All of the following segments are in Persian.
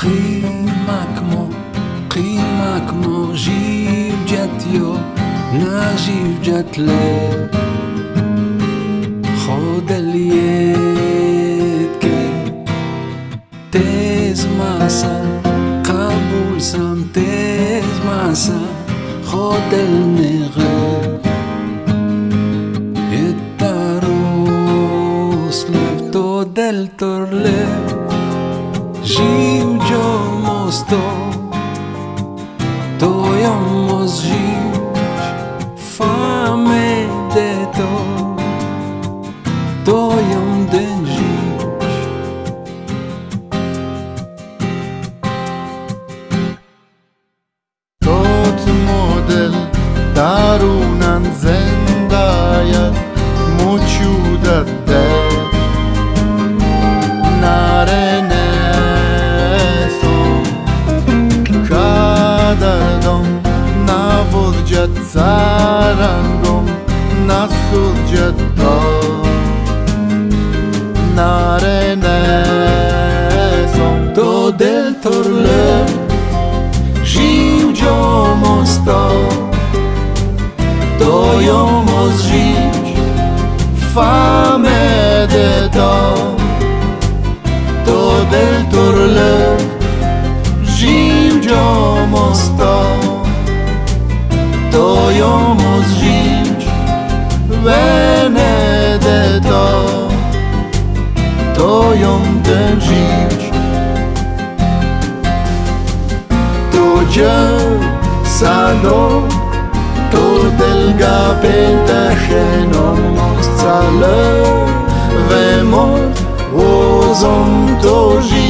قیمه کما قیمه کما جیب جت یا نجیب جت لی خود الیت که تیز ماسا قبول سم تیز ماسا خود النغر التروس Do Doyamos gente Fame é de sarangom na narenesom to del torle żył dziomo sto to jomo zżyć fame de to toiamo svinci Benedetto toiom ten żyć To dzieł salon To delga pentachenon Scale Vemont Ozom to żyć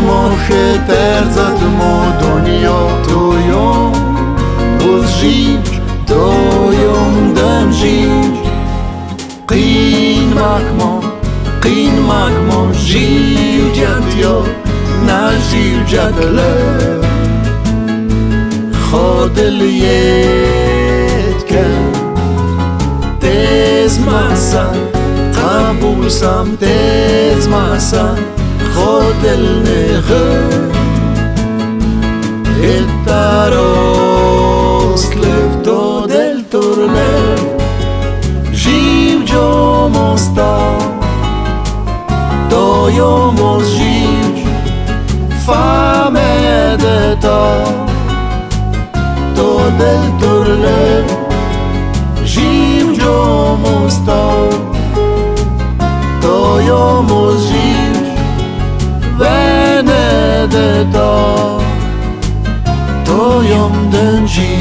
ماخه در زد ما دنیا دویام بز جیر دویام دن جیر قین مکما قین مکما جیر جد یا نه جیر جد خادل ید کن دیز محسن قبول سم دیز محسن خادل نید tarost lefto del torneo Živ jomos ta To jomos živ Fame de ta To del torneo Do, do To ją dędzi